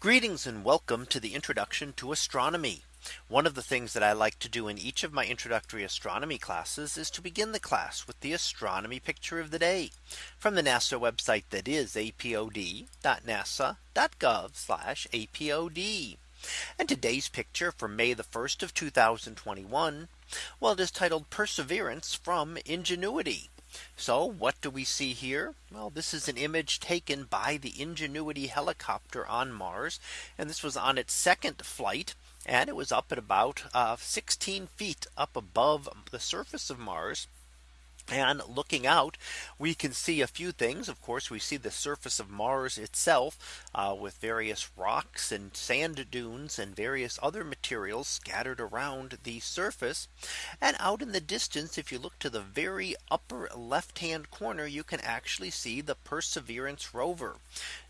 Greetings and welcome to the introduction to astronomy. One of the things that I like to do in each of my introductory astronomy classes is to begin the class with the astronomy picture of the day from the NASA website that is apod.nasa.gov apod. And today's picture for May the 1st of 2021. Well, it is titled Perseverance from Ingenuity. So what do we see here? Well, this is an image taken by the Ingenuity helicopter on Mars. And this was on its second flight. And it was up at about uh, 16 feet up above the surface of Mars. And looking out, we can see a few things. Of course, we see the surface of Mars itself uh, with various rocks and sand dunes and various other materials scattered around the surface. And out in the distance, if you look to the very upper left hand corner, you can actually see the Perseverance rover.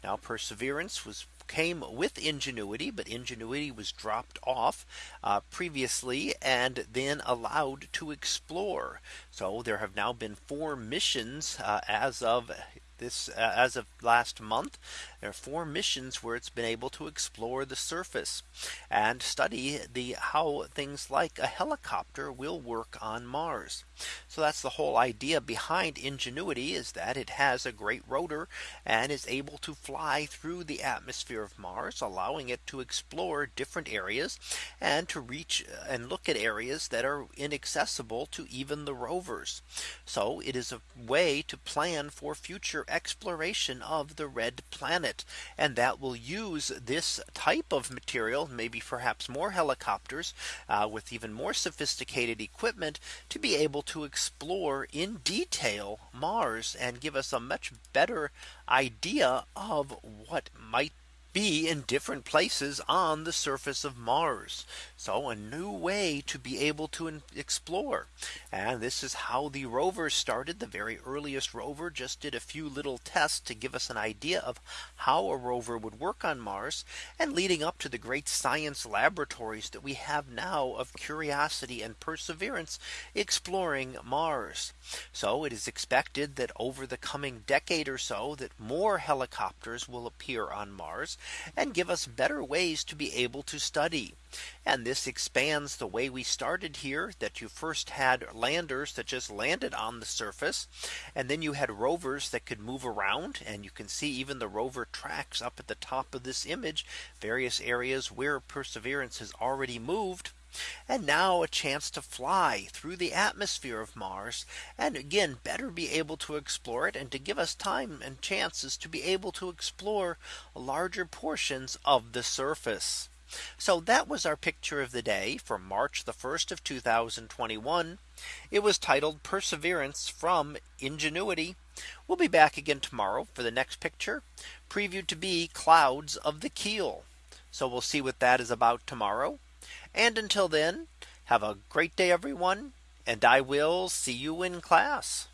Now Perseverance was came with Ingenuity, but Ingenuity was dropped off uh, previously and then allowed to explore. So there have now been four missions uh, as of this uh, as of last month there are four missions where it's been able to explore the surface and study the how things like a helicopter will work on Mars. So that's the whole idea behind Ingenuity is that it has a great rotor and is able to fly through the atmosphere of Mars, allowing it to explore different areas and to reach uh, and look at areas that are inaccessible to even the rovers. So it is a way to plan for future exploration of the red planet. And that will use this type of material, maybe perhaps more helicopters uh, with even more sophisticated equipment to be able to explore in detail Mars and give us a much better idea of what might be in different places on the surface of Mars. So a new way to be able to explore. And this is how the rover started. The very earliest rover just did a few little tests to give us an idea of how a rover would work on Mars and leading up to the great science laboratories that we have now of curiosity and perseverance exploring Mars. So it is expected that over the coming decade or so that more helicopters will appear on Mars and give us better ways to be able to study. And this expands the way we started here that you first had landers that just landed on the surface. And then you had rovers that could move around and you can see even the rover tracks up at the top of this image various areas where Perseverance has already moved. And now a chance to fly through the atmosphere of Mars and again better be able to explore it and to give us time and chances to be able to explore larger portions of the surface. So that was our picture of the day for March the 1st of 2021. It was titled Perseverance from Ingenuity. We'll be back again tomorrow for the next picture previewed to be clouds of the keel. So we'll see what that is about tomorrow. And until then, have a great day, everyone. And I will see you in class.